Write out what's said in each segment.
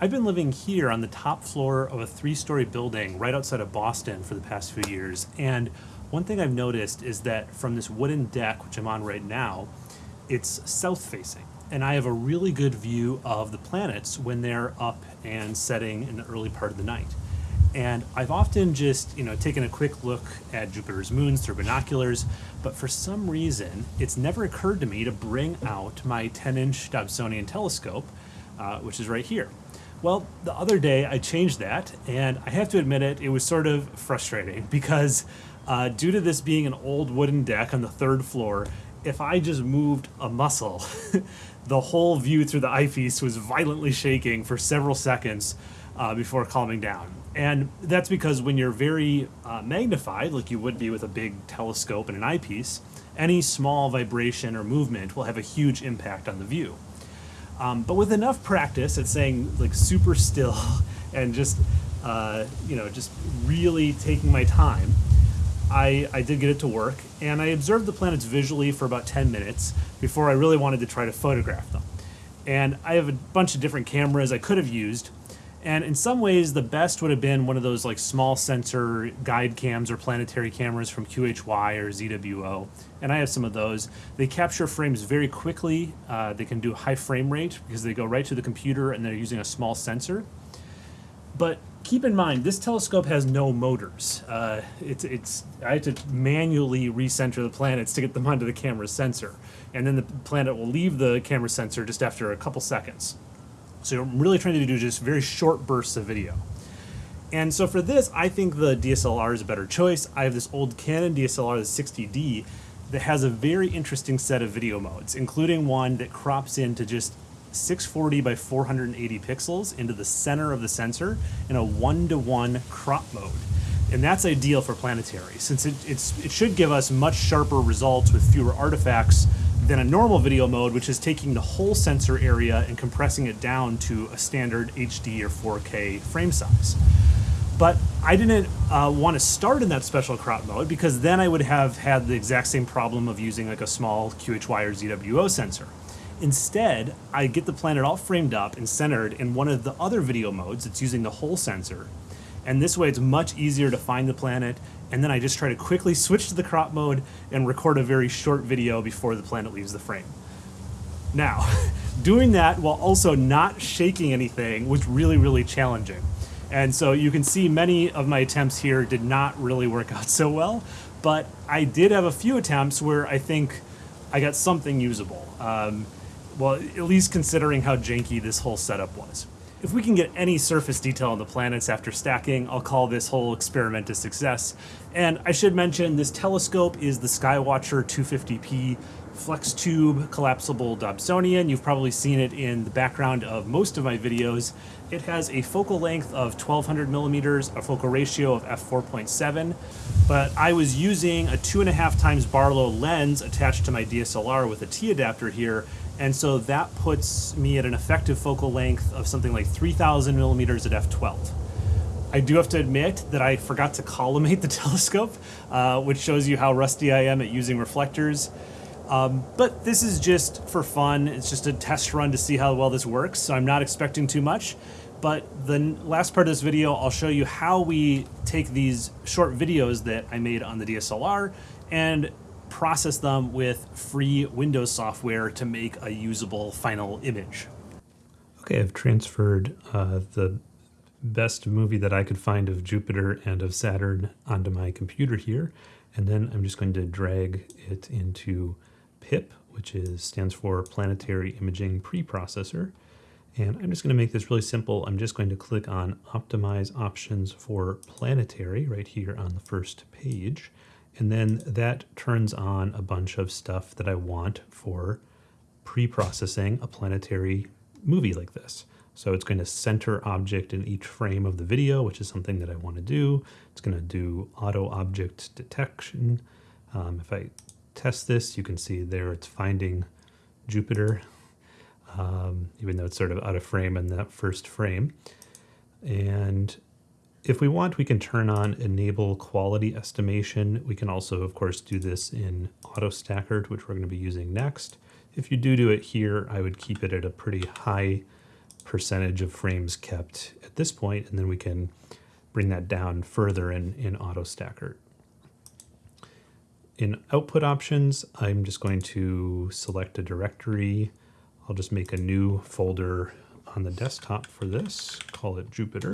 I've been living here on the top floor of a three-story building right outside of Boston for the past few years, and one thing I've noticed is that from this wooden deck, which I'm on right now, it's south-facing, and I have a really good view of the planets when they're up and setting in the early part of the night. And I've often just, you know, taken a quick look at Jupiter's moons through binoculars, but for some reason, it's never occurred to me to bring out my 10-inch Dobsonian telescope, uh, which is right here. Well, the other day I changed that, and I have to admit it, it was sort of frustrating because uh, due to this being an old wooden deck on the third floor, if I just moved a muscle, the whole view through the eyepiece was violently shaking for several seconds uh, before calming down. And that's because when you're very uh, magnified, like you would be with a big telescope and an eyepiece, any small vibration or movement will have a huge impact on the view. Um, but with enough practice at saying like super still and just, uh, you know, just really taking my time, I, I did get it to work and I observed the planets visually for about 10 minutes before I really wanted to try to photograph them. And I have a bunch of different cameras I could have used, and in some ways, the best would have been one of those like small sensor guide cams or planetary cameras from QHY or ZWO. And I have some of those. They capture frames very quickly. Uh, they can do high frame rate because they go right to the computer and they're using a small sensor. But keep in mind, this telescope has no motors. Uh, it's, it's, I had to manually recenter the planets to get them onto the camera sensor. And then the planet will leave the camera sensor just after a couple seconds. So I'm really trying to do just very short bursts of video. And so for this, I think the DSLR is a better choice. I have this old Canon DSLR, the 60D, that has a very interesting set of video modes, including one that crops into just 640 by 480 pixels into the center of the sensor in a one-to-one -one crop mode. And that's ideal for planetary, since it, it should give us much sharper results with fewer artifacts than a normal video mode, which is taking the whole sensor area and compressing it down to a standard HD or 4K frame size. But I didn't uh, want to start in that special crop mode because then I would have had the exact same problem of using like a small QHY or ZWO sensor. Instead, I get the planet all framed up and centered in one of the other video modes that's using the whole sensor. And this way it's much easier to find the planet and then I just try to quickly switch to the crop mode and record a very short video before the planet leaves the frame. Now, doing that while also not shaking anything was really, really challenging. And so you can see many of my attempts here did not really work out so well, but I did have a few attempts where I think I got something usable. Um, well, at least considering how janky this whole setup was. If we can get any surface detail on the planets after stacking, I'll call this whole experiment a success. And I should mention this telescope is the Skywatcher 250p flex tube collapsible Dobsonian. You've probably seen it in the background of most of my videos. It has a focal length of 1200 millimeters, a focal ratio of f4.7, but I was using a two and a half times Barlow lens attached to my DSLR with a T adapter here, and so that puts me at an effective focal length of something like 3000 millimeters at f12. I do have to admit that I forgot to collimate the telescope, uh, which shows you how rusty I am at using reflectors. Um, but this is just for fun. It's just a test run to see how well this works, so I'm not expecting too much. But the last part of this video, I'll show you how we take these short videos that I made on the DSLR and process them with free Windows software to make a usable final image. Okay, I've transferred uh, the best movie that I could find of Jupiter and of Saturn onto my computer here, and then I'm just going to drag it into PIPP, which is stands for Planetary Imaging Preprocessor. And I'm just going to make this really simple. I'm just going to click on Optimize Options for Planetary right here on the first page. And then that turns on a bunch of stuff that I want for pre-processing a planetary movie like this. So it's going to center object in each frame of the video, which is something that I want to do. It's going to do auto object detection. Um, if I test this, you can see there it's finding Jupiter, um, even though it's sort of out of frame in that first frame. And if we want, we can turn on enable quality estimation. We can also, of course, do this in AutoStakkert, which we're going to be using next. If you do do it here, I would keep it at a pretty high percentage of frames kept at this point, and then we can bring that down further in, in AutoStakkert. In output options, I'm just going to select a directory. I'll just make a new folder on the desktop for this, call it Jupiter.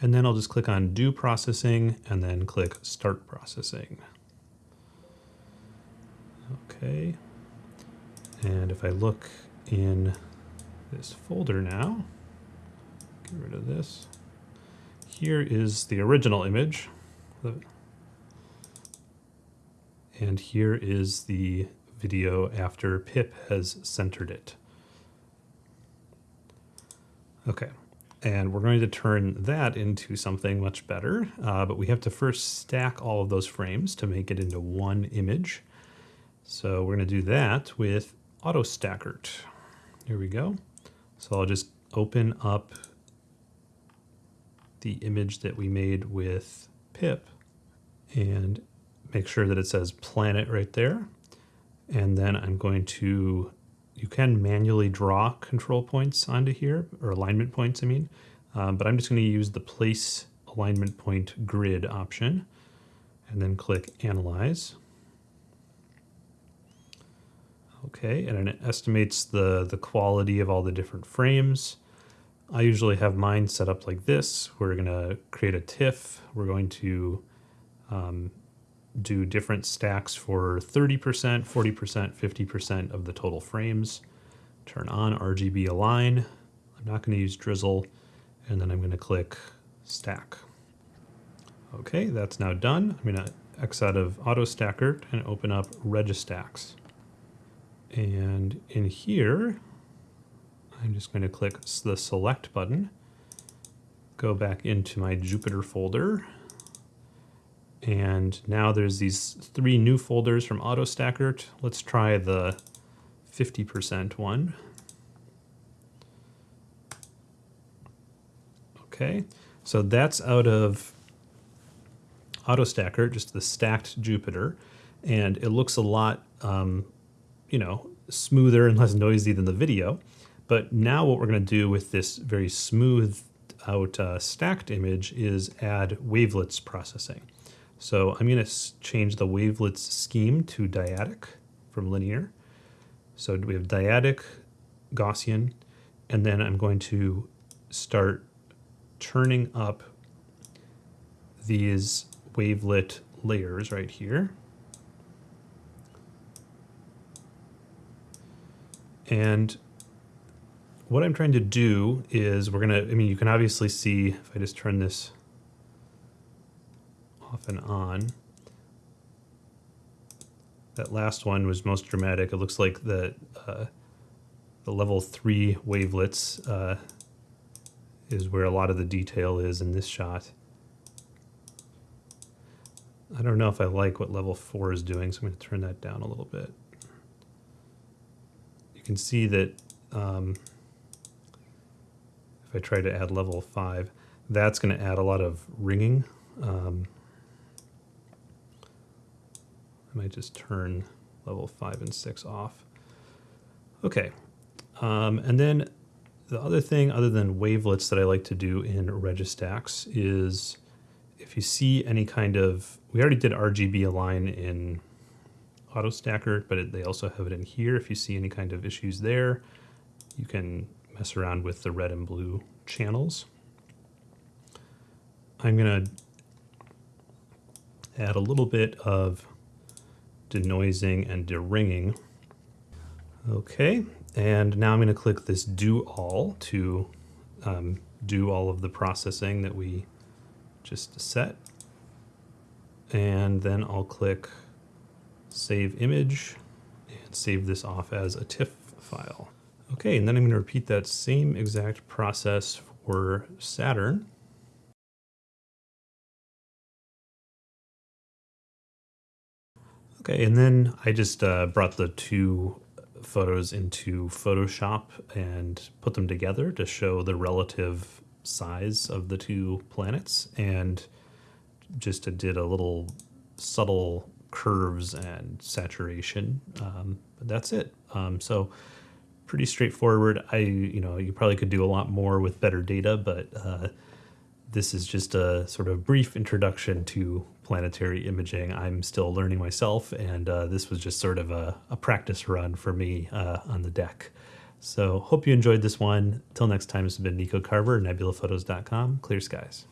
And then I'll just click on Do Processing and then click Start Processing. Okay. And if I look in this folder now, get rid of this. Here is the original image. And here is the video after PIPP has centered it. Okay, and we're going to turn that into something much better, uh, but we have to first stack all of those frames to make it into one image. So we're going to do that with AutoStakkert. Here we go. So I'll just open up the image that we made with PIPP and make sure that it says planet right there. And then I'm going to, you can manually draw control points onto here, or alignment points, I mean, um, but I'm just going to use the place alignment point grid option and then click analyze. Okay, and it estimates the, the quality of all the different frames. I usually have mine set up like this. We're going to create a TIFF. We're going to um, do different stacks for 30%, 40%, 50% of the total frames. Turn on RGB align. I'm not going to use drizzle. And then I'm going to click stack. Okay, that's now done. I'm going to X out of AutoStakkert and open up Registax. And in here, I'm just going to click the select button, go back into my Jupiter folder, and now there's these three new folders from AutoStakkert. Let's try the 50% one. Okay, so that's out of AutoStakkert, just the stacked Jupiter, and it looks a lot, um, you know, smoother and less noisy than the video. But now what we're going to do with this very smooth out uh, stacked image is add wavelets processing. So I'm going to change the wavelets scheme to dyadic from linear. So we have dyadic, Gaussian, and then I'm going to start turning up these wavelet layers right here. And what I'm trying to do is we're going to, I mean, you can obviously see if I just turn this off and on. That last one was most dramatic. It looks like the, uh, the level 3 wavelets uh, is where a lot of the detail is in this shot. I don't know if I like what level 4 is doing, so I'm going to turn that down a little bit. You can see that um, if I try to add level 5, that's going to add a lot of ringing. Um, I might just turn level 5 and 6 off. Okay, um, and then the other thing other than wavelets that I like to do in Registax is if you see any kind of, we already did RGB align in AutoStakkert, but it, they also have it in here. If you see any kind of issues there, you can mess around with the red and blue channels. I'm going to add a little bit of denoising and deringing. Okay, and now I'm going to click this do all to um, do all of the processing that we just set. And then I'll click save image and save this off as a TIFF file. Okay, and then I'm going to repeat that same exact process for Saturn. Okay, and then I just uh, brought the two photos into Photoshop and put them together to show the relative size of the two planets and just did a little subtle curves and saturation. Um, but that's it. Um, so pretty straightforward. I, you know, you probably could do a lot more with better data, but uh, this is just a sort of brief introduction to planetary imaging. I'm still learning myself, and uh, this was just sort of a, a practice run for me uh, on the deck. So hope you enjoyed this one. Till next time, this has been Nico Carver, nebulaphotos.com. Clear skies.